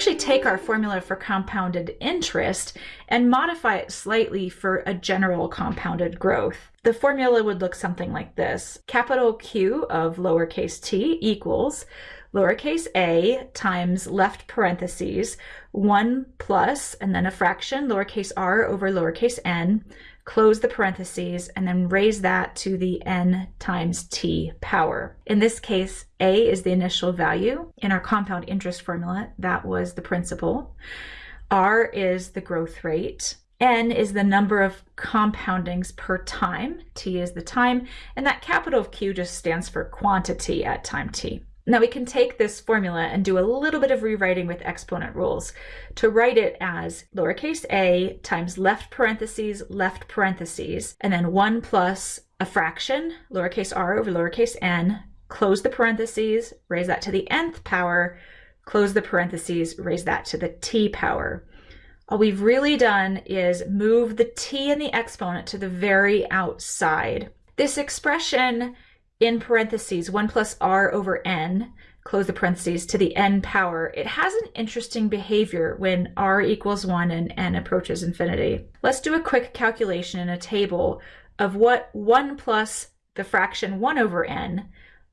actually take our formula for compounded interest and modify it slightly for a general compounded growth. The formula would look something like this. Capital Q of lowercase t equals lowercase a times left parentheses 1 plus and then a fraction lowercase r over lowercase n close the parentheses, and then raise that to the n times t power. In this case, a is the initial value. In our compound interest formula, that was the principal. r is the growth rate. N is the number of compoundings per time, T is the time, and that capital of Q just stands for quantity at time T. Now we can take this formula and do a little bit of rewriting with exponent rules to write it as lowercase a times left parentheses, left parentheses, and then 1 plus a fraction, lowercase r over lowercase n, close the parentheses, raise that to the nth power, close the parentheses, raise that to the t power. All we've really done is move the t in the exponent to the very outside. This expression in parentheses 1 plus r over n, close the parentheses, to the n power, it has an interesting behavior when r equals 1 and n approaches infinity. Let's do a quick calculation in a table of what 1 plus the fraction 1 over n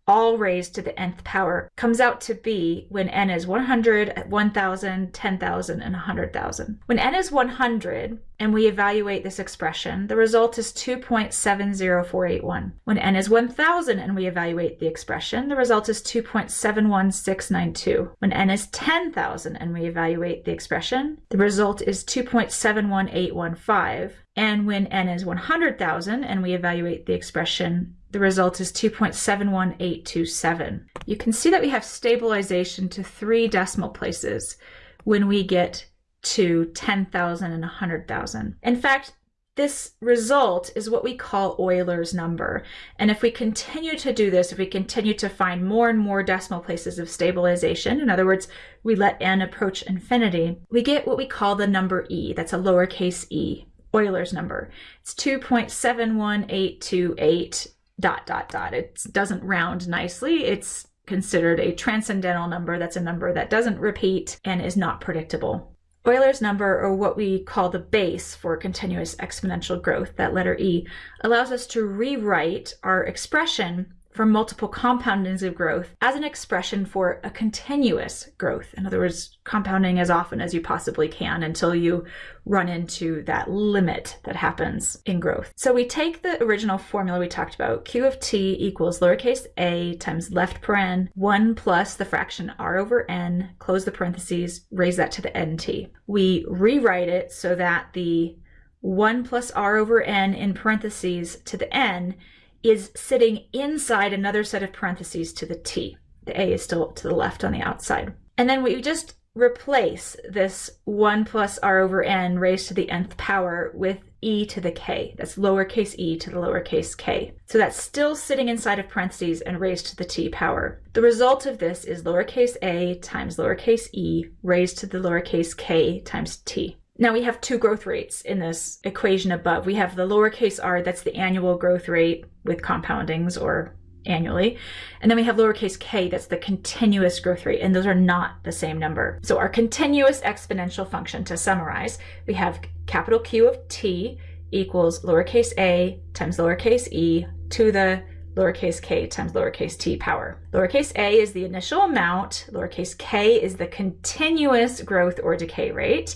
all raised to the nth power comes out to be when n is 100, 1000, 10,000, and 100,000. When n is 100 and we evaluate this expression, the result is 2.70481. When n is 1000 and we evaluate the expression, the result is 2.71692. When n is 10,000 and we evaluate the expression, the result is 2.71815. And when n is 100,000 and we evaluate the expression, the result is 2.71827. You can see that we have stabilization to three decimal places when we get to 10,000 and 100,000. In fact, this result is what we call Euler's number. And if we continue to do this, if we continue to find more and more decimal places of stabilization, in other words, we let n approach infinity, we get what we call the number e. That's a lowercase e, Euler's number. It's 2.71828 dot dot dot. It doesn't round nicely. It's considered a transcendental number. That's a number that doesn't repeat and is not predictable. Euler's number, or what we call the base for continuous exponential growth, that letter E, allows us to rewrite our expression for multiple compoundings of growth as an expression for a continuous growth. In other words, compounding as often as you possibly can until you run into that limit that happens in growth. So we take the original formula we talked about, q of t equals lowercase a times left paren 1 plus the fraction r over n, close the parentheses, raise that to the nt. We rewrite it so that the 1 plus r over n in parentheses to the n is sitting inside another set of parentheses to the t. The a is still to the left on the outside. And then we just replace this 1 plus r over n raised to the nth power with e to the k. That's lowercase e to the lowercase k. So that's still sitting inside of parentheses and raised to the t power. The result of this is lowercase a times lowercase e raised to the lowercase k times t. Now we have two growth rates in this equation above. We have the lowercase r, that's the annual growth rate with compoundings or annually. And then we have lowercase k, that's the continuous growth rate, and those are not the same number. So our continuous exponential function, to summarize, we have capital Q of t equals lowercase a times lowercase e to the lowercase k times lowercase t power. Lowercase a is the initial amount, lowercase k is the continuous growth or decay rate,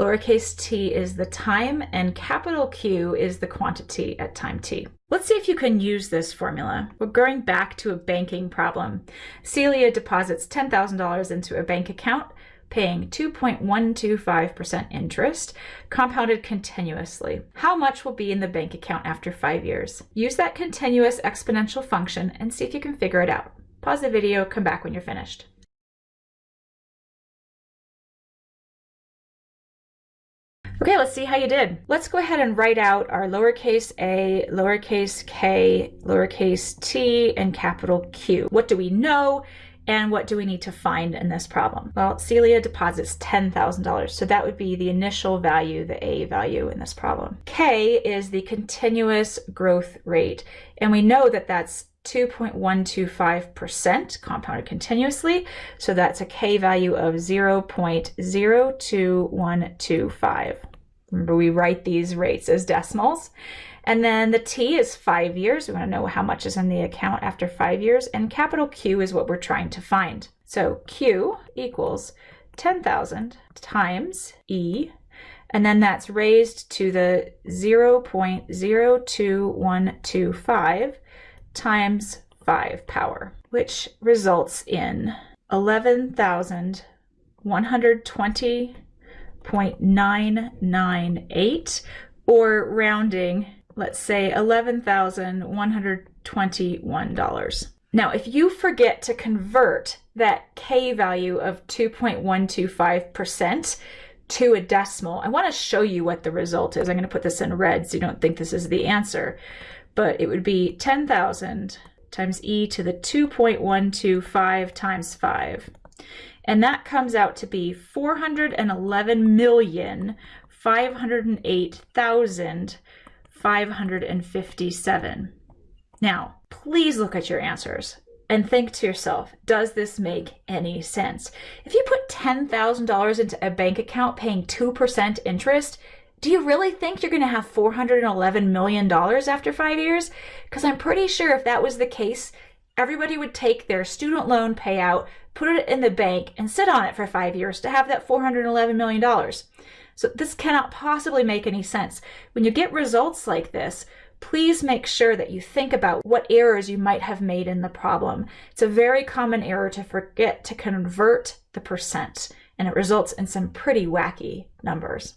Lowercase t is the time and capital Q is the quantity at time t. Let's see if you can use this formula. We're going back to a banking problem. Celia deposits $10,000 into a bank account paying 2.125% interest, compounded continuously. How much will be in the bank account after five years? Use that continuous exponential function and see if you can figure it out. Pause the video, come back when you're finished. Okay, let's see how you did. Let's go ahead and write out our lowercase a, lowercase k, lowercase t, and capital Q. What do we know? And what do we need to find in this problem? Well, Celia deposits $10,000, so that would be the initial value, the A value in this problem. K is the continuous growth rate, and we know that that's 2.125% compounded continuously. So that's a K value of 0.02125. Remember, we write these rates as decimals. And then the T is five years. We want to know how much is in the account after five years. And capital Q is what we're trying to find. So Q equals 10,000 times E and then that's raised to the 0.02125 times 5 power, which results in 11,120.998, or rounding, let's say $11,121. Now, if you forget to convert that K value of 2.125%, to a decimal. I want to show you what the result is. I'm going to put this in red so you don't think this is the answer. But it would be 10,000 times e to the 2.125 times 5. And that comes out to be 411,508,557. Now, please look at your answers and think to yourself, does this make any sense? If you put $10,000 into a bank account paying 2% interest, do you really think you're going to have $411 million after five years? Because I'm pretty sure if that was the case, everybody would take their student loan payout, put it in the bank, and sit on it for five years to have that $411 million. So this cannot possibly make any sense. When you get results like this, please make sure that you think about what errors you might have made in the problem. It's a very common error to forget to convert the percent, and it results in some pretty wacky numbers.